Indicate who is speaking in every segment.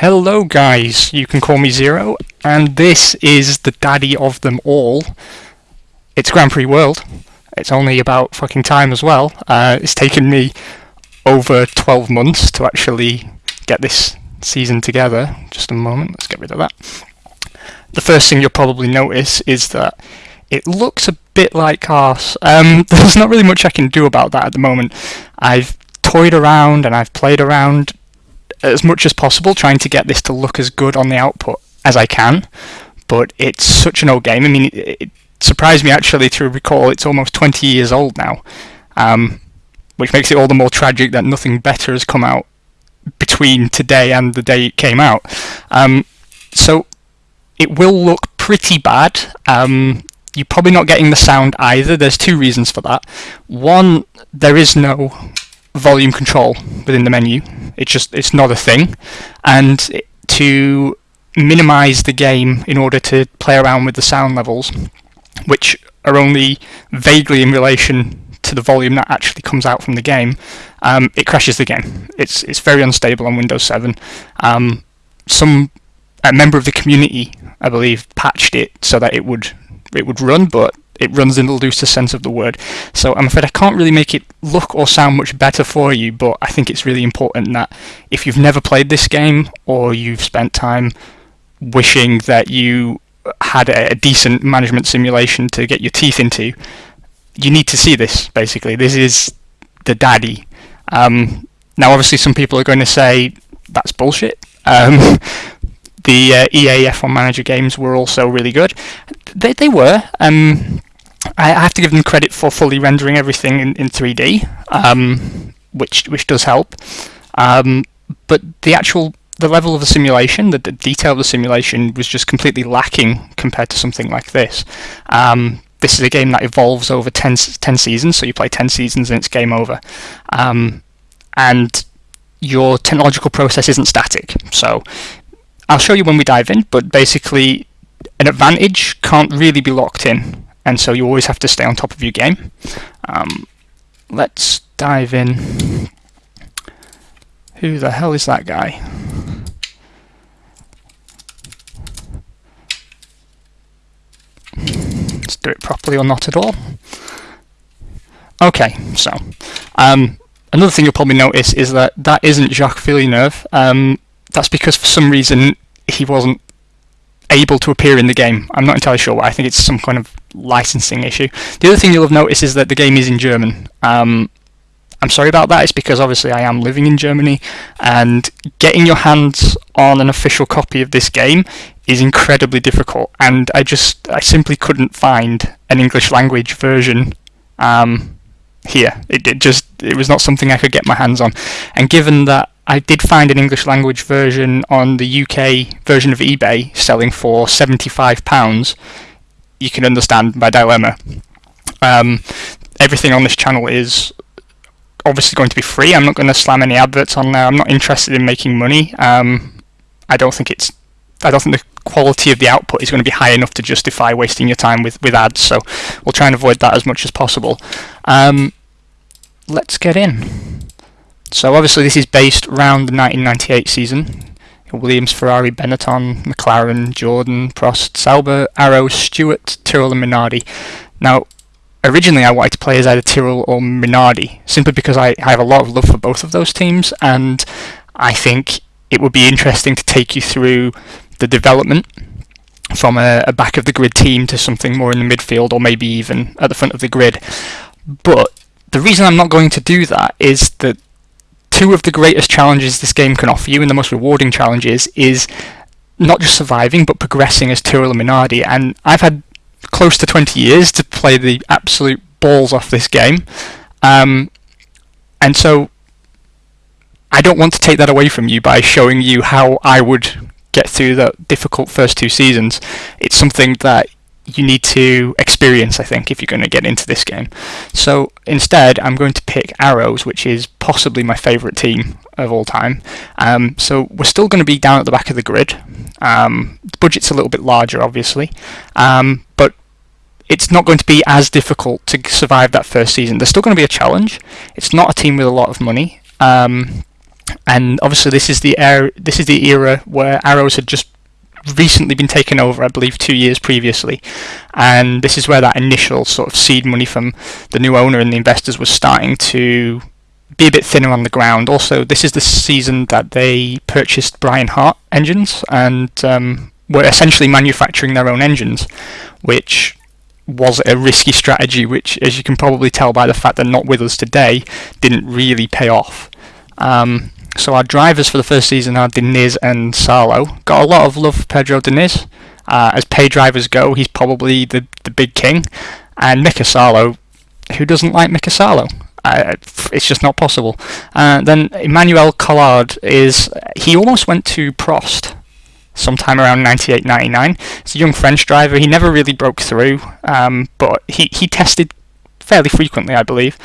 Speaker 1: Hello guys, you can call me Zero, and this is the daddy of them all. It's Grand Prix World. It's only about fucking time as well. Uh, it's taken me over 12 months to actually get this season together. Just a moment, let's get rid of that. The first thing you'll probably notice is that it looks a bit like arse. Um, there's not really much I can do about that at the moment. I've toyed around and I've played around as much as possible trying to get this to look as good on the output as I can. But it's such an old game. I mean, it, it surprised me actually to recall it's almost 20 years old now, um, which makes it all the more tragic that nothing better has come out between today and the day it came out. Um, so it will look pretty bad. Um, you're probably not getting the sound either. There's two reasons for that. One, there is no volume control within the menu. It's just it's not a thing, and to minimize the game in order to play around with the sound levels, which are only vaguely in relation to the volume that actually comes out from the game, um, it crashes the game. It's it's very unstable on Windows 7. Um, some a member of the community, I believe, patched it so that it would it would run, but it runs in the loosest sense of the word. So I'm afraid I can't really make it look or sound much better for you, but I think it's really important that if you've never played this game or you've spent time wishing that you had a, decent management simulation to get your teeth into, you need to see this basically. This is the daddy. Um, now, obviously, some people are going to say that's bullshit. Um, the uh, EA F1 Manager games were also really good. They, they were. Um, I have to give them credit for fully rendering everything in, in 3D, um, which which does help. Um, but the actual the level of the simulation, the, the, detail of the simulation, was just completely lacking compared to something like this. Um, this is a game that evolves over 10, 10, seasons, so you play 10 seasons and it's game over. Um, and your technological process isn't static. So I'll show you when we dive in, but basically an advantage can't really be locked in and so you always have to stay on top of your game. Um, let's dive in. Who the hell is that guy? Let's do it properly or not at all. Okay, so um, another thing you'll probably notice is that that isn't Jacques Villeneuve. Um, that's because for some reason he wasn't able to appear in the game. I'm not entirely sure why. I think it's some kind of licensing issue. The other thing you'll have noticed is that the game is in German. Um, I'm sorry about that. It's because obviously I am living in Germany, and getting your hands on an official copy of this game is incredibly difficult. And I just, I simply couldn't find an English language version um, here. It, it just, it was not something I could get my hands on. And given that I did find an English language version on the UK version of eBay selling for £75. You can understand my dilemma. Um, everything on this channel is obviously going to be free. I'm not going to slam any adverts on there. I'm not interested in making money. Um, I don't think it's. I don't think the quality of the output is going to be high enough to justify wasting your time with, with ads. So we'll try and avoid that as much as possible. Um, let's get in. So obviously this is based around the 1998 season. Williams, Ferrari, Benetton, McLaren, Jordan, Prost, Sauber, Arrow, Stewart, Tyrrell and Minardi. Now, originally I wanted to play as either Tyrrell or Minardi, simply because I, I have a lot of love for both of those teams, and I think it would be interesting to take you through the development from a, a back of the grid team to something more in the midfield or maybe even at the front of the grid. But the reason I'm not going to do that is that two of the greatest challenges this game can offer you and the most rewarding challenges is not just surviving but progressing as Tyrrell and Minardi. And I've had close to 20 years to play the absolute balls off this game. Um, and so I don't want to take that away from you by showing you how I would get through the difficult first two seasons. It's something that you need to experience, I think, if you're going to get into this game. So instead, I'm going to pick Arrows, which is possibly my favourite team of all time. Um, so we're still going to be down at the back of the grid. Um, the budget's a little bit larger, obviously, um, but it's not going to be as difficult to survive that first season. There's still going to be a challenge. It's not a team with a lot of money. Um, and obviously this is the era, this is the era where Arrows had just recently been taken over, I believe, two years previously, and this is where that initial sort of seed money from the new owner and the investors was starting to be a bit thinner on the ground. Also, this is the season that they purchased Brian Hart engines and um, were essentially manufacturing their own engines, which was a risky strategy, which, as you can probably tell by the fact they're not with us today, didn't really pay off. Um, so our drivers for the first season are Diniz and Salo. Got a lot of love for Pedro Diniz. Uh, as pay drivers go, he's probably the, the big king. And Mika Salo, who doesn't like Mika Salo? Uh, it's just not possible. Uh, then Emmanuel Collard is he almost went to Prost sometime around 98 99. He's a young French driver. He never really broke through, um, but he, he tested fairly frequently, I believe.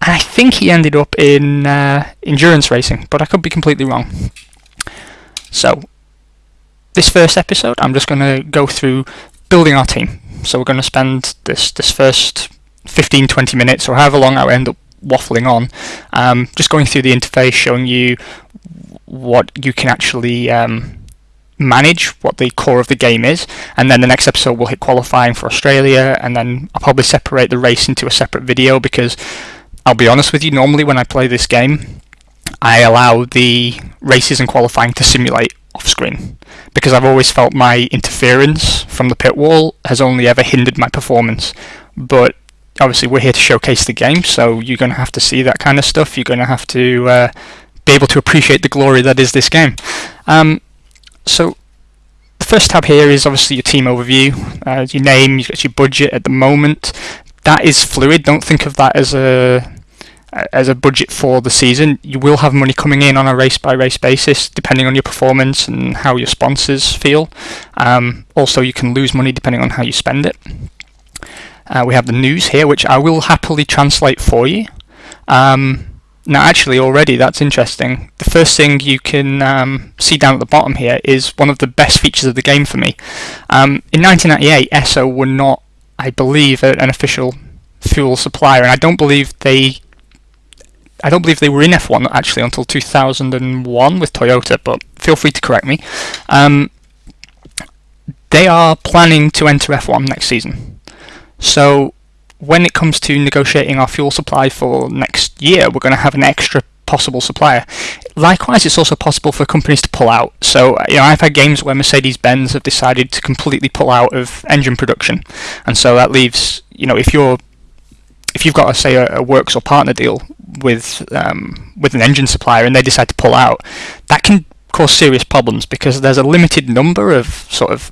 Speaker 1: And I think he ended up in uh, endurance racing, but I could be completely wrong. So, this first episode, I'm just going to go through building our team. So we're going to spend this this first 15, 20 minutes, or however long I end up waffling on, um, just going through the interface, showing you what you can actually um, manage what the core of the game is, and then the next episode we'll hit qualifying for Australia, and then I'll probably separate the race into a separate video because I'll be honest with you, normally when I play this game, I allow the races and qualifying to simulate off screen because I've always felt my interference from the pit wall has only ever hindered my performance. But obviously, we're here to showcase the game, so you're going to have to see that kind of stuff. You're going to have to uh, be able to appreciate the glory that is this game. Um, so the first tab here is obviously your team overview, uh, your name, your budget at the moment. That is fluid. Don't think of that as a as a budget for the season. You will have money coming in on a race by race basis, depending on your performance and how your sponsors feel. Um, also, you can lose money depending on how you spend it. Uh, we have the news here, which I will happily translate for you. Um, now, actually, already that's interesting. The first thing you can um, see down at the bottom here is one of the best features of the game for me. Um, in 1998, Esso were not, I believe, an official fuel supplier, and I don't believe they. I don't believe they were in F1 actually until 2001 with Toyota, but feel free to correct me. Um, they are planning to enter F1 next season. So when it comes to negotiating our fuel supply for next year, we're going to have an extra possible supplier. Likewise, it's also possible for companies to pull out. So, you know, I've had games where Mercedes-Benz have decided to completely pull out of engine production, and so that leaves, you know, if you're if you've got, say, a, a works or partner deal with um, with an engine supplier and they decide to pull out, that can cause serious problems because there's a limited number of sort of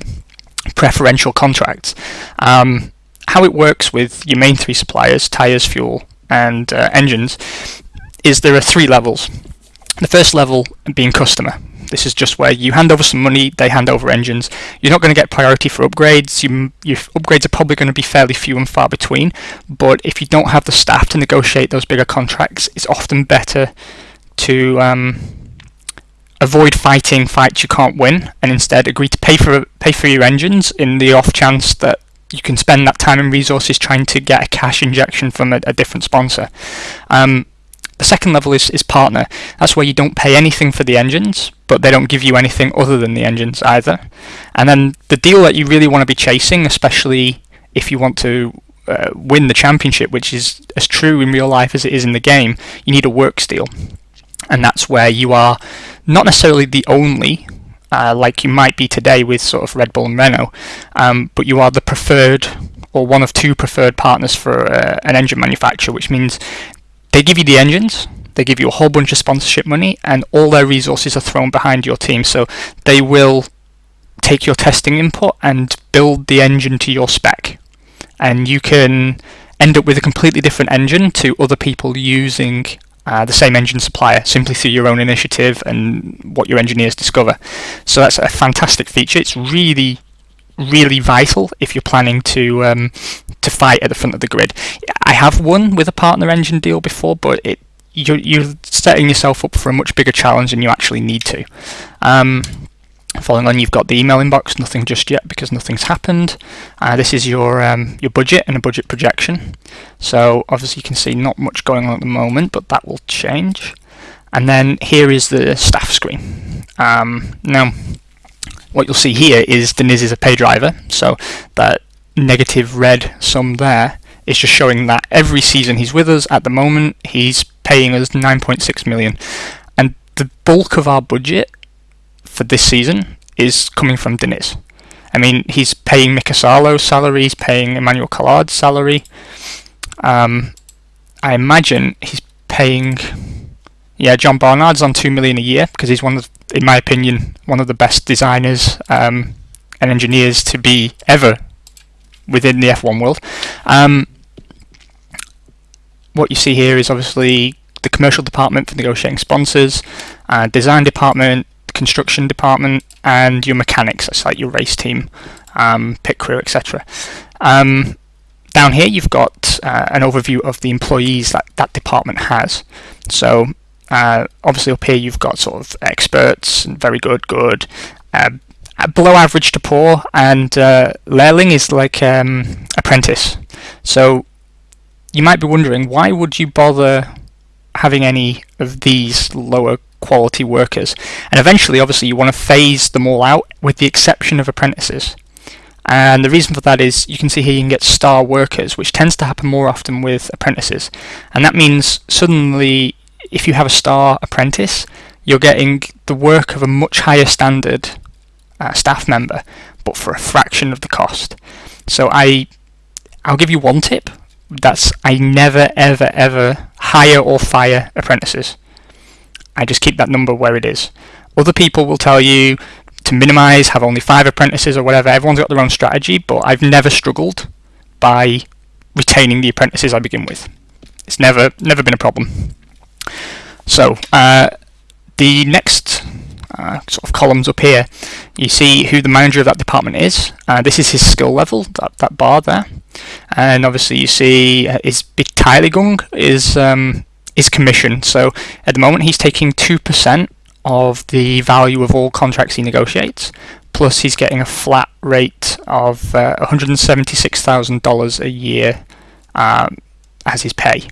Speaker 1: preferential contracts. Um, how it works with your main three suppliers, tyres, fuel, and uh, engines, is there are three levels. The first level being customer. This is just where you hand over some money, they hand over engines. You're not going to get priority for upgrades. You, your upgrades are probably going to be fairly few and far between. But if you don't have the staff to negotiate those bigger contracts, it's often better to um, avoid fighting fights you can't win, and instead agree to pay for pay for your engines in the off chance that you can spend that time and resources trying to get a cash injection from a, a different sponsor. Um, the second level is, is partner. That's where you don't pay anything for the engines, but they don't give you anything other than the engines either. And then the deal that you really want to be chasing, especially if you want to uh, win the championship, which is as true in real life as it is in the game, you need a works deal. And that's where you are not necessarily the only uh, like you might be today with sort of Red Bull and Renault, um, but you are the preferred or one of two preferred partners for uh, an engine manufacturer, which means they give you the engines, they give you a whole bunch of sponsorship money, and all their resources are thrown behind your team. So they will take your testing input and build the engine to your spec, and you can end up with a completely different engine to other people using uh, the same engine supplier simply through your own initiative and what your engineers discover. So that's a fantastic feature. It's really, really vital if you're planning to um, to fight at the front of the grid. I have won with a partner engine deal before, but it you're, you're setting yourself up for a much bigger challenge than you actually need to. Um, Following on, you've got the email inbox, nothing just yet because nothing's happened. Uh, this is your um, your budget and a budget projection. So obviously you can see not much going on at the moment, but that will change. And then here is the staff screen. Um, now, what you'll see here is Diniz is a pay driver, so that negative red sum there is just showing that every season he's with us at the moment he's paying us 9.6 million and the bulk of our budget for this season is coming from Diniz. I mean, he's paying Mika Salo's salary, he's paying Emmanuel Collard's salary. Um, I imagine he's paying, yeah, John Barnard's on two million a year because he's one of, in my opinion, one of the best designers um, and engineers to be ever within the F1 world. Um, what you see here is obviously the commercial department for negotiating sponsors, uh, design department, construction department, and your mechanics. That's like your race team, um, pit crew, etc. Um, down here, you've got uh, an overview of the employees that that department has. So uh, obviously up here, you've got sort of experts, and very good, good, uh, below average to poor, and uh, is like um, apprentice. So you might be wondering why would you bother having any of these lower quality workers? And eventually obviously you want to phase them all out with the exception of apprentices. And the reason for that is you can see here you can get star workers which tends to happen more often with apprentices. And that means suddenly if you have a star apprentice you're getting the work of a much higher standard uh, staff member but for a fraction of the cost so I I'll give you one tip that's I never ever ever hire or fire apprentices. I just keep that number where it is. Other people will tell you to minimize, have only five apprentices or whatever. Everyone's got their own strategy, but I've never struggled by retaining the apprentices I begin with. It's never never been a problem. So uh, the next uh, sort of columns up here, you see who the manager of that department is. Uh, this is his skill level, that, that bar there and obviously you see uh, his Beteiligung is um, is commission. So at the moment he's taking two percent of the value of all contracts he negotiates, plus he's getting a flat rate of uh, $176,000 a year um, as his pay.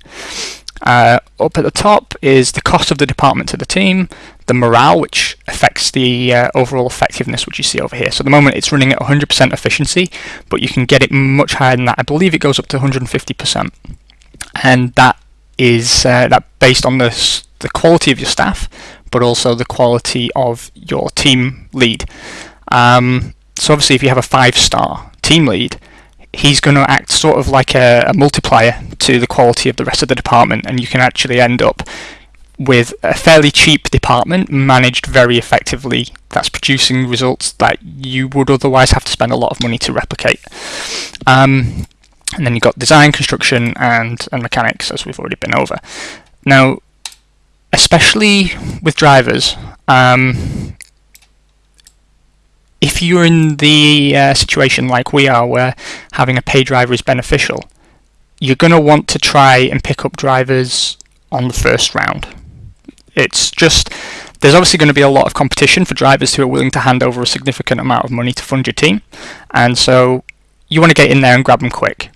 Speaker 1: Uh, up at the top is the cost of the department to the team, the morale, which affects the uh, overall effectiveness, which you see over here. So at the moment it's running at 100% efficiency, but you can get it much higher than that. I believe it goes up to 150%. And that is uh, that based on the, the quality of your staff, but also the quality of your team lead. Um, so obviously if you have a five-star team lead, he's going to act sort of like a, a, multiplier to the quality of the rest of the department, and you can actually end up with a fairly cheap department managed very effectively that's producing results that you would otherwise have to spend a lot of money to replicate. Um, and then you've got design, construction, and, and mechanics, as we've already been over. Now, especially with drivers, um, if you're in the uh, situation like we are, where having a pay driver is beneficial, you're going to want to try and pick up drivers on the first round. It's just there's obviously going to be a lot of competition for drivers who are willing to hand over a significant amount of money to fund your team, and so you want to get in there and grab them quick.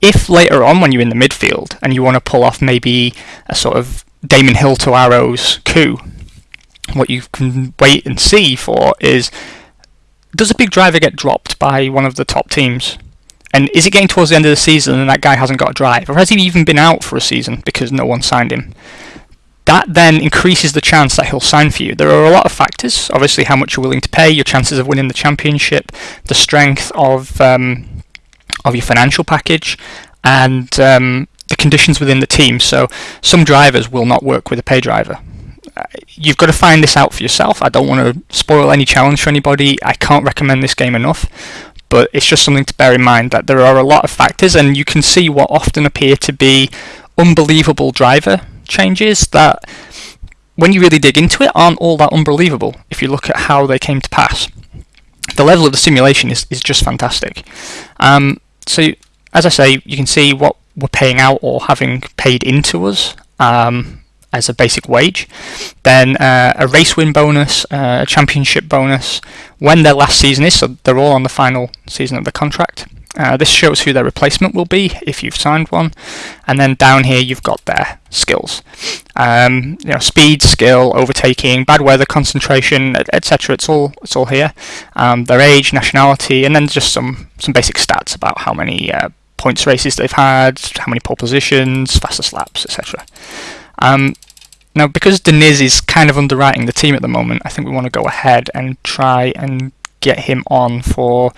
Speaker 1: If later on, when you're in the midfield and you want to pull off maybe a sort of Damon Hill to Arrows coup, what you can wait and see for is does a big driver get dropped by one of the top teams? And is it getting towards the end of the season and that guy hasn't got a drive? Or has he even been out for a season because no one signed him? That then increases the chance that he'll sign for you. There are a lot of factors. Obviously, how much you're willing to pay, your chances of winning the championship, the strength of um, of your financial package, and um, the conditions within the team. So some drivers will not work with a pay driver you've got to find this out for yourself. I don't want to spoil any challenge for anybody. I can't recommend this game enough, but it's just something to bear in mind that there are a lot of factors, and you can see what often appear to be unbelievable driver changes that, when you really dig into it, aren't all that unbelievable if you look at how they came to pass. The level of the simulation is, is just fantastic. Um, so, as I say, you can see what we're paying out or having paid into us. Um, as a basic wage, then uh, a race win bonus, uh, a championship bonus, when their last season is, so they're all on the final season of the contract, Uh, this shows who their replacement will be if you've signed one, and then down here you've got their skills. Um, you know, speed, skill, overtaking, bad weather, concentration, etc. It's all it's all here. Um, their age, nationality, and then just some some basic stats about how many uh, points races they've had, how many pole positions, fastest laps, etc. Um, now, because Diniz is kind of underwriting the team at the moment, I think we want to go ahead and try and get him on for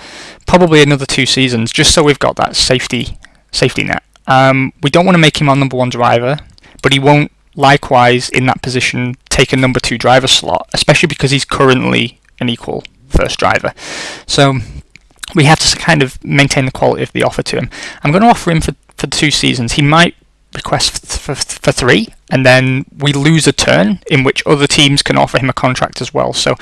Speaker 1: probably another two seasons, just so we've got that safety safety net. Um, we don't want to make him our number one driver, but he won't likewise in that position take a number two driver slot, especially because he's currently an equal first driver. So we have to kind of maintain the quality of the offer to him. I'm going to offer him for, for two seasons. He might request for, for, three, and then we lose a turn in which other teams can offer him a contract as well. So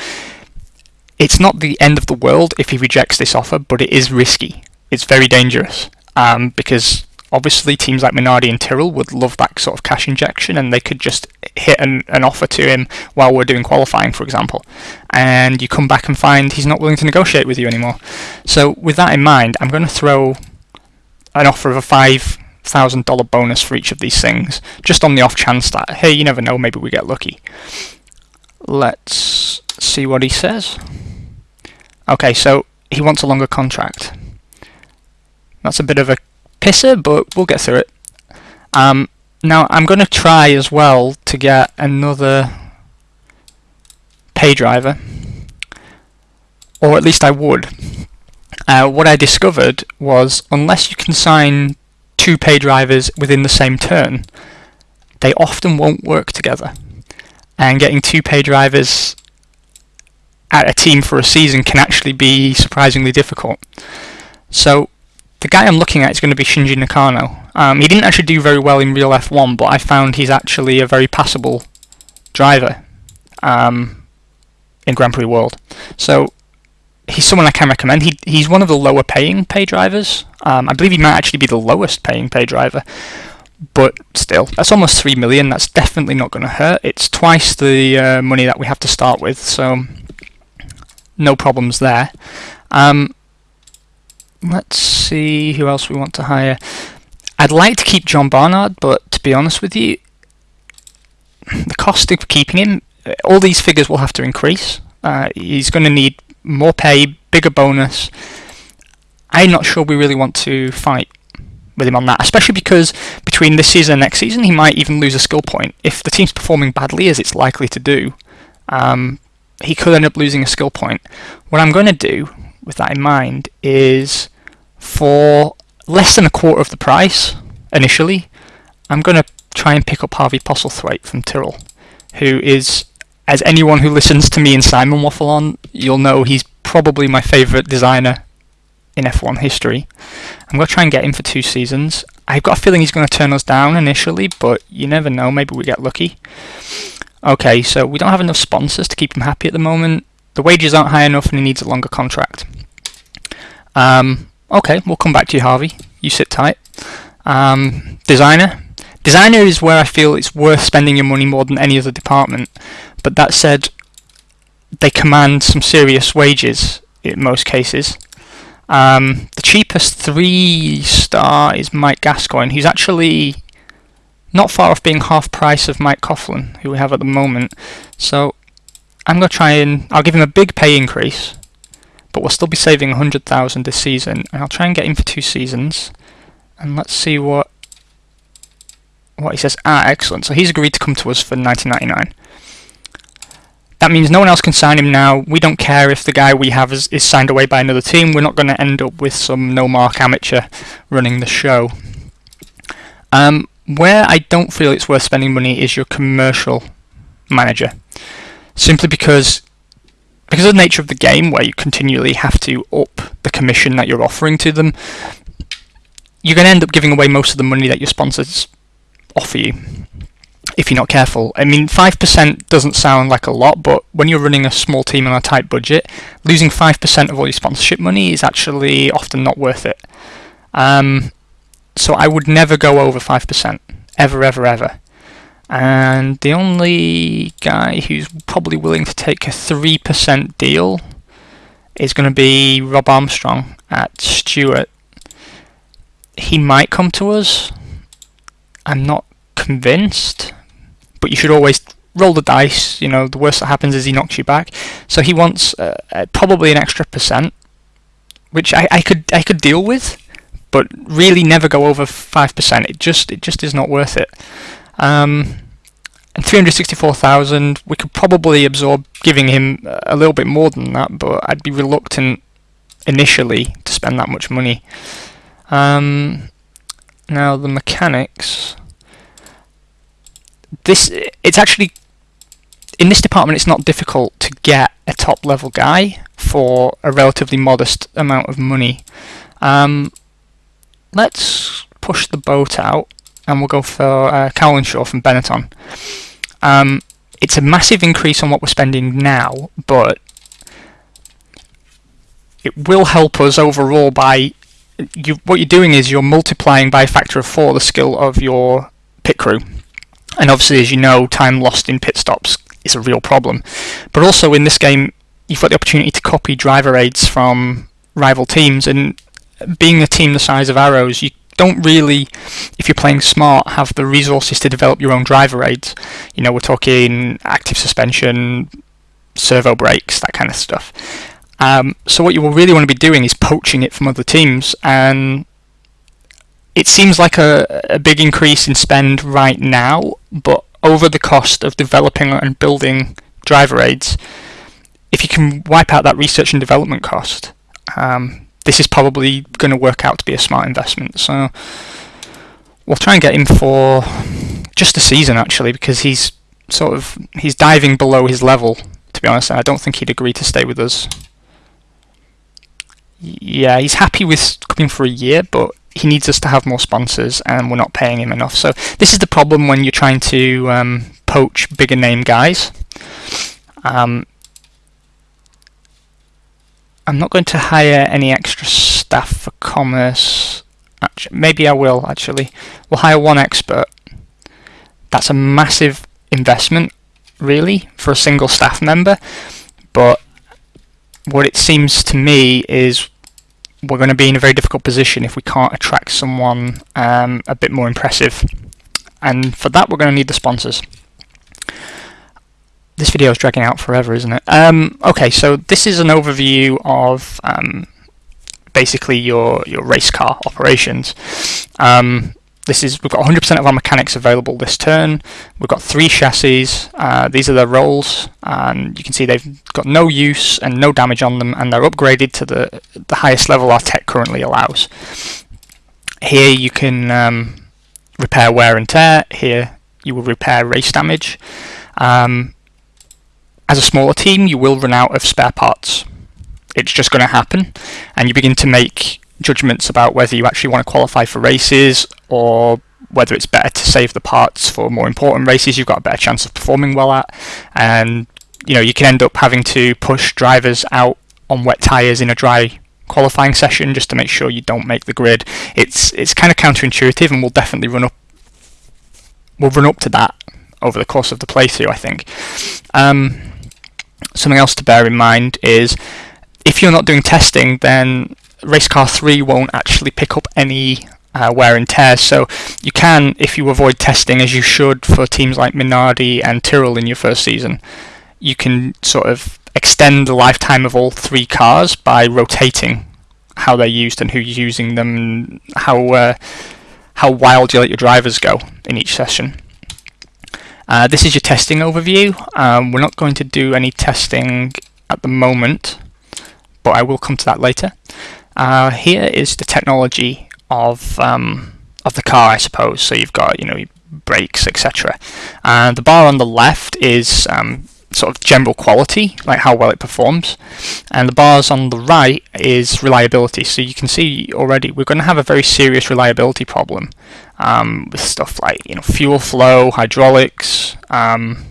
Speaker 1: it's not the end of the world if he rejects this offer, but it is risky. It's very dangerous um, because obviously teams like Minardi and Tyrrell would love that sort of cash injection and they could just hit an, an offer to him while we're doing qualifying, for example. And you come back and find he's not willing to negotiate with you anymore. So, with that in mind, I'm going to throw an offer of a five thousand dollar bonus for each of these things, just on the off chance that hey, you never know, maybe we get lucky. Let's see what he says. Okay, so he wants a longer contract. That's a bit of a pisser, but we'll get through it. Um, now I'm going to try as well to get another pay driver, or at least I would. Uh, what I discovered was unless you can sign two pay drivers within the same turn, they often won't work together. And getting two pay drivers at a team for a season can actually be surprisingly difficult. So the guy I'm looking at is going to be Shinji Nakano. Um, he didn't actually do very well in real F1, but I found he's actually a very passable driver um, in Grand Prix World. So he's someone I can recommend. He he's one of the lower paying pay drivers. Um, I believe he might actually be the lowest paying pay driver. But still, that's almost three million. That's definitely not going to hurt. It's twice the uh, money that we have to start with, so no problems there. Um, let's see who else we want to hire. I'd like to keep John Barnard, but to be honest with you, the cost of keeping him, all these figures will have to increase. Uh, he's going to need more pay, bigger bonus. I'm not sure we really want to fight with him on that, especially because between this season and next season, he might even lose a skill point. If the team's performing badly, as it's likely to do, um, he could end up losing a skill point. What I'm going to do, with that in mind, is for less than a quarter of the price initially, I'm going to try and pick up Harvey Postlethwaite from Tyrrell, who is as anyone who listens to me and Simon waffle on, you'll know he's probably my favourite designer in F1 history. I'm going to try and get him for two seasons. I've got a feeling he's going to turn us down initially, but you never know, maybe we get lucky. Okay, so we don't have enough sponsors to keep him happy at the moment. The wages aren't high enough and he needs a longer contract. Um, okay, we'll come back to you, Harvey. You sit tight. Um, designer. Designer is where I feel it's worth spending your money more than any other department. But that said, they command some serious wages in most cases. Um, the cheapest three star is Mike Gascoyne, who's actually not far off being half price of Mike Coughlan, who we have at the moment. So I'm going to try and I'll give him a big pay increase, but we'll still be saving 100,000 this season, and I'll try and get him for two seasons. And let's see what what he says. Ah, excellent. So he's agreed to come to us for 1999. That means no one else can sign him now. We don't care if the guy we have is, is signed away by another team. We're not going to end up with some no mark amateur running the show. Um, where I don't feel it's worth spending money is your commercial manager. Simply because because of the nature of the game where you continually have to up the commission that you're offering to them, you're going to end up giving away most of the money that your sponsors offer you if you're not careful. I mean, 5% doesn't sound like a lot, but when you're running a small team on a tight budget, losing 5% of all your sponsorship money is actually often not worth it. Um, so I would never go over 5%. Ever, ever, ever. And the only guy who's probably willing to take a 3% deal is going to be Rob Armstrong at Stewart. he might come to us. I'm not convinced, but you should always roll the dice. You know, the worst that happens is he knocks you back. So he wants uh, uh, probably an extra percent, which I, I could I could deal with, but really never go over five percent. It just it just is not worth it. Um, and 364,000, we could probably absorb giving him a little bit more than that, but I'd be reluctant initially to spend that much money. Um, now the mechanics. This it's actually in this department. It's not difficult to get a top level guy for a relatively modest amount of money. Um, let's push the boat out and we'll go for uh, Cowlishaw from Benetton. Um, it's a massive increase on what we're spending now, but it will help us overall by you, what you're doing is you're multiplying by a factor of four the skill of your pit crew. And obviously, as you know, time lost in pit stops is a real problem. But also in this game, you've got the opportunity to copy driver aids from rival teams. And being a team the size of Arrows, you don't really, if you're playing smart, have the resources to develop your own driver aids. You know, we're talking active suspension, servo brakes, that kind of stuff. Um, so what you will really want to be doing is poaching it from other teams, and it seems like a, a big increase in spend right now, but over the cost of developing and building driver aids, if you can wipe out that research and development cost, um, this is probably going to work out to be a smart investment. So we'll try and get him for just a season actually, because he's sort of he's diving below his level. To be honest, I don't think he'd agree to stay with us yeah, he's happy with coming for a year, but he needs us to have more sponsors, and we're not paying him enough. So this is the problem when you're trying to um, poach bigger name guys. Um, I'm not going to hire any extra staff for commerce. Actually, maybe I will. Actually, we'll hire one expert. That's a massive investment, really, for a single staff member. But what it seems to me is we're going to be in a very difficult position if we can't attract someone um, a bit more impressive. And for that, we're going to need the sponsors. This video is dragging out forever, isn't it? Um, okay, so this is an overview of um, basically your, your race car operations. Um, this is we've got 100% of our mechanics available this turn. We've got three chassis. Uh, these are their rolls, and you can see they've got no use and no damage on them, and they're upgraded to the the highest level our tech currently allows. Here you can um, repair wear and tear. Here you will repair race damage. Um, as a smaller team, you will run out of spare parts. It's just going to happen, and you begin to make judgments about whether you actually want to qualify for races or whether it's better to save the parts for more important races you've got a better chance of performing well at. And you know you can end up having to push drivers out on wet tires in a dry qualifying session just to make sure you don't make the grid. It's it's kind of counterintuitive and we'll definitely run up we'll run up to that over the course of the playthrough I think. Um, something else to bear in mind is if you're not doing testing then race car 3 won't actually pick up any uh, wear and tear. So you can, if you avoid testing as you should for teams like Minardi and Tyrrell in your first season, you can sort of extend the lifetime of all three cars by rotating how they're used and who's using them, how uh, how wild you let your drivers go in each session. Uh, this is your testing overview. Um, we're not going to do any testing at the moment, but I will come to that later. Uh, here is the technology of um, of the car, I suppose. So you've got you know brakes, etc. And the bar on the left is um, sort of general quality, like how well it performs, and the bars on the right is reliability. So you can see already we're going to have a very serious reliability problem um, with stuff like you know fuel flow, hydraulics, um,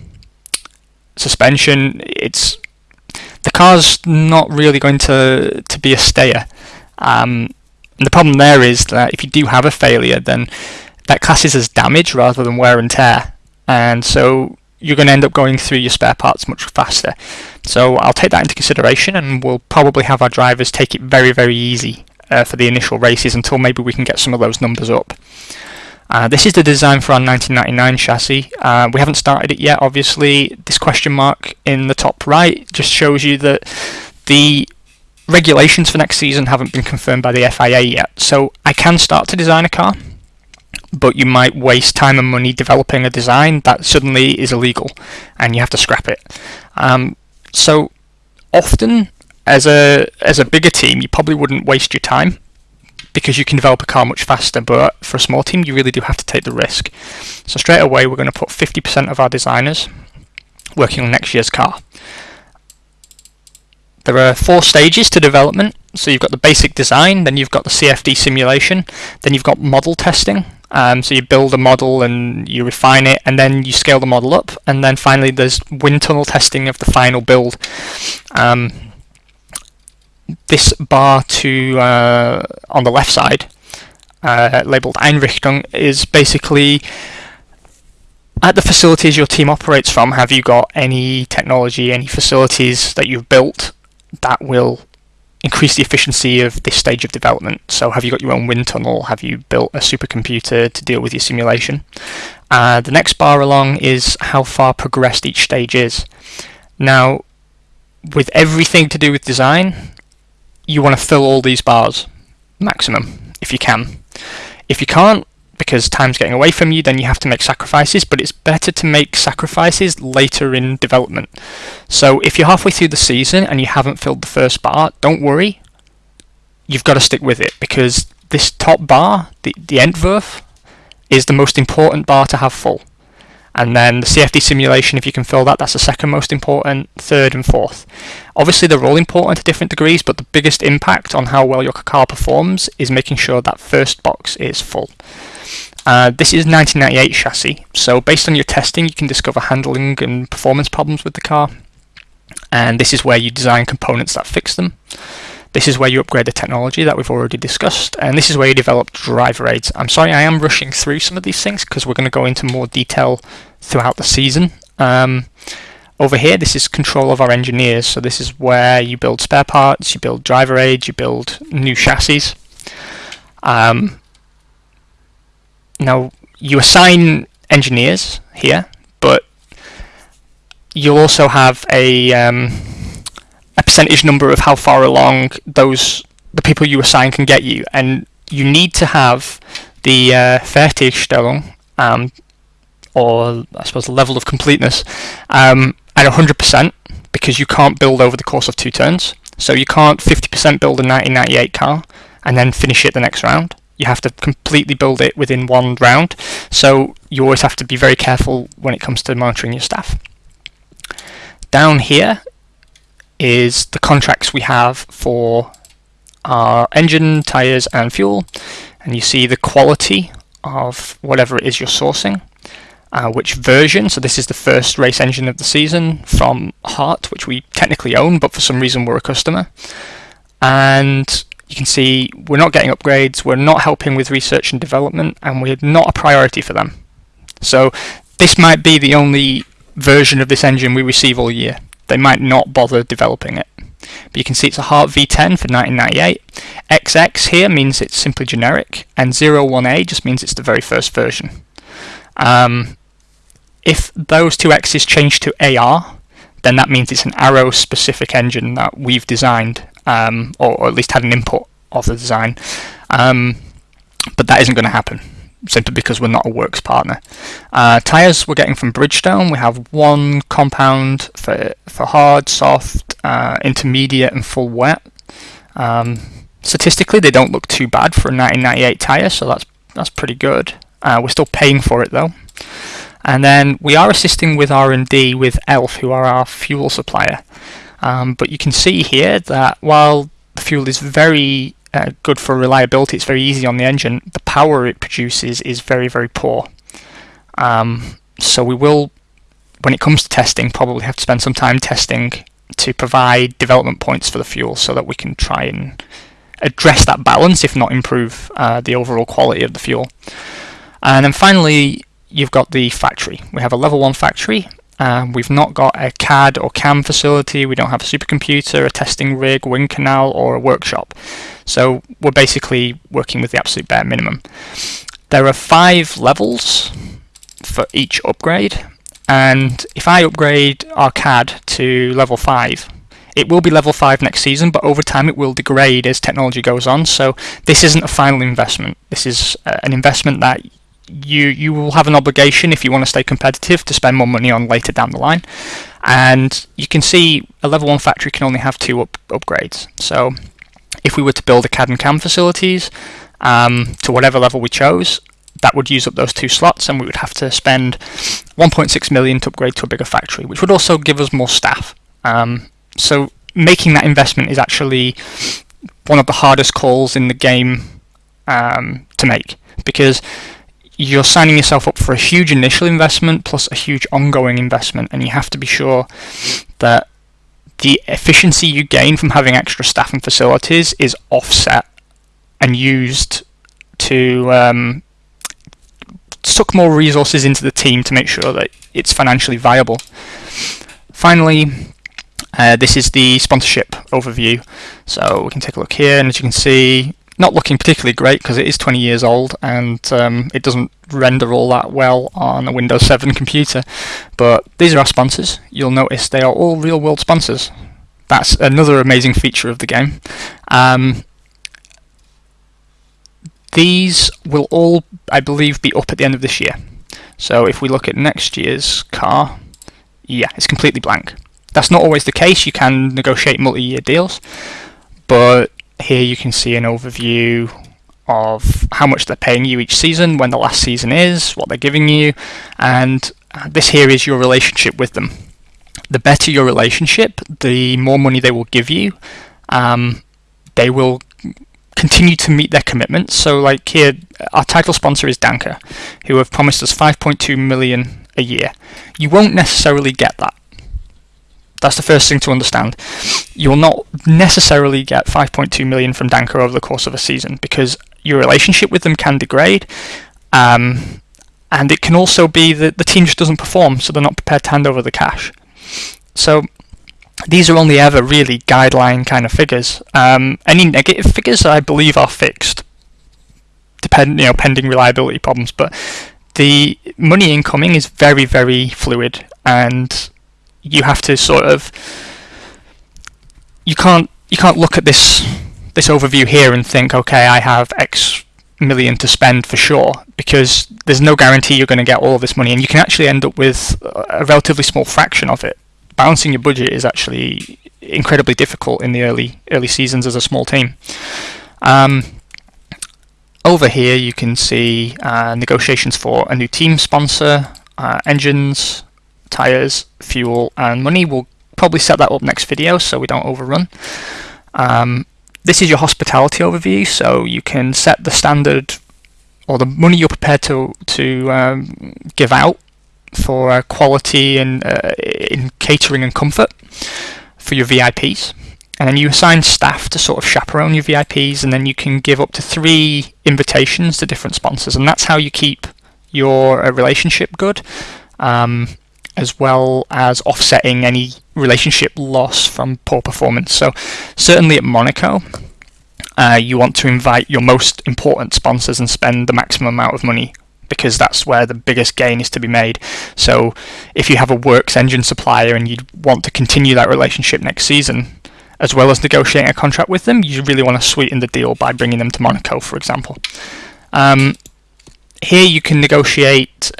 Speaker 1: suspension. It's the car's not really going to to be a stayer. Um, and the problem there is that if you do have a failure, then that classes as damage rather than wear and tear. And so you're going to end up going through your spare parts much faster. So I'll take that into consideration and we'll probably have our drivers take it very, very easy uh, for the initial races until maybe we can get some of those numbers up. Uh, this is the design for our 1999 chassis. Uh, we haven't started it yet, obviously. This question mark in the top right just shows you that the regulations for next season haven't been confirmed by the FIA yet. So I can start to design a car, but you might waste time and money developing a design that suddenly is illegal and you have to scrap it. Um, so often, as a as a bigger team, you probably wouldn't waste your time because you can develop a car much faster. But for a small team, you really do have to take the risk. So straight away, we're going to put 50% of our designers working on next year's car. There are four stages to development. So you've got the basic design, then you've got the CFD simulation, then you've got model testing. Um, so you build a model and you refine it, and then you scale the model up, and then finally there's wind tunnel testing of the final build. Um, this bar to uh, on the left side, uh, labeled Einrichtung, is basically at the facilities your team operates from. Have you got any technology, any facilities that you've built that will increase the efficiency of this stage of development? So, have you got your own wind tunnel? Have you built a supercomputer to deal with your simulation? Uh, the next bar along is how far progressed each stage is. Now, with everything to do with design, you want to fill all these bars maximum if you can. If you can't, because time's getting away from you, then you have to make sacrifices, but it's better to make sacrifices later in development. So if you're halfway through the season and you haven't filled the first bar, don't worry. You've got to stick with it because this top bar, the, the Entwurf, is the most important bar to have full and then the CFD simulation, if you can fill that, that's the second most important, third and fourth. Obviously, they're all important to different degrees, but the biggest impact on how well your car performs is making sure that first box is full. Uh, this is 1998 chassis, so based on your testing, you can discover handling and performance problems with the car, and this is where you design components that fix them. This is where you upgrade the technology that we've already discussed, and this is where you develop driver aids. I'm sorry I am rushing through some of these things because we're going to go into more detail throughout the season. Um, over here, this is control of our engineers, so this is where you build spare parts, you build driver aids, you build new chassis. Um, now, you assign engineers here, but you'll also have a um, a percentage number of how far along those the people you assign can get you, and you need to have the uh, Fertigstellung, um, or I suppose the level of completeness, um, at 100% because you can't build over the course of two turns. So you can't 50% build a 1998 car and then finish it the next round. You have to completely build it within one round. So you always have to be very careful when it comes to monitoring your staff. Down here is the contracts we have for our engine, tyres and fuel and you see the quality of whatever it is you're sourcing, uh, which version, so this is the first race engine of the season from Hart, which we technically own but for some reason we're a customer and you can see we're not getting upgrades, we're not helping with research and development and we're not a priority for them. So this might be the only version of this engine we receive all year they might not bother developing it. But you can see it's a Hart V10 for 1998. XX here means it's simply generic, and 01A just means it's the very first version. Um, if those two X's change to AR, then that means it's an Arrow specific engine that we've designed, um, or, or, at least had an input of the design. Um, but that isn't going to happen simply because we're not a works partner. Uh, tyres we're getting from Bridgestone. We have one compound for for hard, soft, uh, intermediate, and full wet. Um, statistically, they don't look too bad for a 1998 tyre, so that's that's pretty good. Uh, we're still paying for it though. And then we are assisting with R&D with ELF, who are our fuel supplier. Um, but you can see here that while the fuel is very uh, good for reliability. It's very easy on the engine. The power it produces is very, very poor. Um, so we will, when it comes to testing, probably have to spend some time testing to provide development points for the fuel so that we can try and address that balance, if not improve uh, the overall quality of the fuel. And then finally, you've got the factory. We have a level 1 factory, Um, we've not got a CAD or CAM facility, we don't have a supercomputer, a testing rig, wind canal, or a workshop. So we're basically working with the absolute bare minimum. There are five levels for each upgrade, and if I upgrade our CAD to level 5, it will be level 5 next season, but over time it will degrade as technology goes on. So this isn't a final investment. This is uh, an investment that you you will have an obligation if you want to stay competitive to spend more money on later down the line. And you can see a level 1 factory can only have two up upgrades. So if we were to build a CAD and CAM facilities um, to whatever level we chose, that would use up those two slots and we would have to spend 1.6 million to upgrade to a bigger factory, which would also give us more staff. Um, so making that investment is actually one of the hardest calls in the game um, to make because you're signing yourself up for a huge initial investment plus a huge ongoing investment, and you have to be sure that the efficiency you gain from having extra staff and facilities is offset and used to um, suck more resources into the team to make sure that it's financially viable. Finally, uh, this is the sponsorship overview. So we can take a look here, and as you can see, not looking particularly great because it is 20 years old and um, it doesn't render all that well on a Windows 7 computer. But these are our sponsors. You'll notice they are all real world sponsors. That's another amazing feature of the game. Um, these will all, I believe, be up at the end of this year. So if we look at next year's car, yeah, it's completely blank. That's not always the case. You can negotiate multi-year deals, but here you can see an overview of how much they're paying you each season, when the last season is, what they're giving you, and uh, this here is your relationship with them. The better your relationship, the more money they will give you. Um, they will continue to meet their commitments. So, like here, our title sponsor is Danka, who have promised us 5.2 million a year. You won't necessarily get that. That's the first thing to understand. You will not necessarily get 5.2 million from Danka over the course of a season because your relationship with them can degrade. Um, and it can also be that the team just doesn't perform, so they're not prepared to hand over the cash. So these are only ever really guideline kind of figures. Um, any negative figures, I believe, are fixed, depend you know pending reliability problems. But the money incoming is very very fluid, and you have to sort of you can't you can't look at this this overview here and think, okay, I have X million to spend for sure, because there's no guarantee you're going to get all of this money, and you can actually end up with a relatively small fraction of it. Balancing your budget is actually incredibly difficult in the early early seasons as a small team. Um, over here, you can see uh, negotiations for a new team sponsor, uh, engines, tires, fuel, and money. We'll probably set that up next video so we don't overrun. Um, this is your hospitality overview, so you can set the standard or the money you're prepared to to um, give out for uh, quality and uh, in catering and comfort for your VIPs. And then you assign staff to sort of chaperone your VIPs, and then you can give up to three invitations to different sponsors, and that's how you keep your uh, relationship good. Um, as well as offsetting any relationship loss from poor performance. So, certainly at Monaco, uh, you want to invite your most important sponsors and spend the maximum amount of money because that's where the biggest gain is to be made. So, if you have a works engine supplier and you'd want to continue that relationship next season, as well as negotiating a contract with them, you really want to sweeten the deal by bringing them to Monaco, for example. Um, here you can negotiate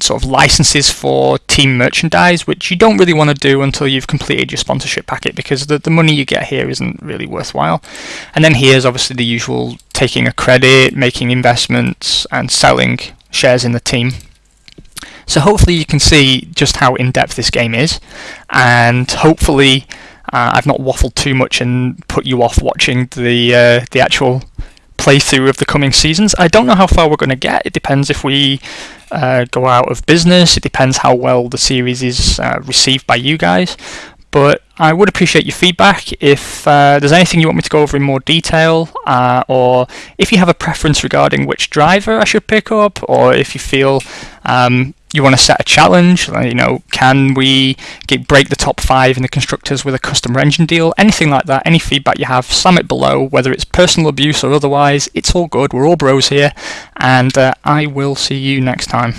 Speaker 1: sort of licenses for team merchandise, which you don't really want to do until you've completed your sponsorship packet because the, the money you get here isn't really worthwhile. And then here's obviously the usual taking a credit, making investments, and selling shares in the team. So hopefully you can see just how in-depth this game is, and hopefully uh, I've not waffled too much and put you off watching the uh, the actual playthrough of the coming seasons. I don't know how far we're going to get. It depends if we uh, go out of business. It depends how well the series is uh, received by you guys. But I would appreciate your feedback if uh, there's anything you want me to go over in more detail, uh, or if you have a preference regarding which driver I should pick up, or if you feel um, you want to set a challenge, you know, can we get, break the top five in the constructors with a customer engine deal? Anything like that, any feedback you have, slam it below, whether it's personal abuse or otherwise, it's all good. We're all bros here, and uh, I will see you next time.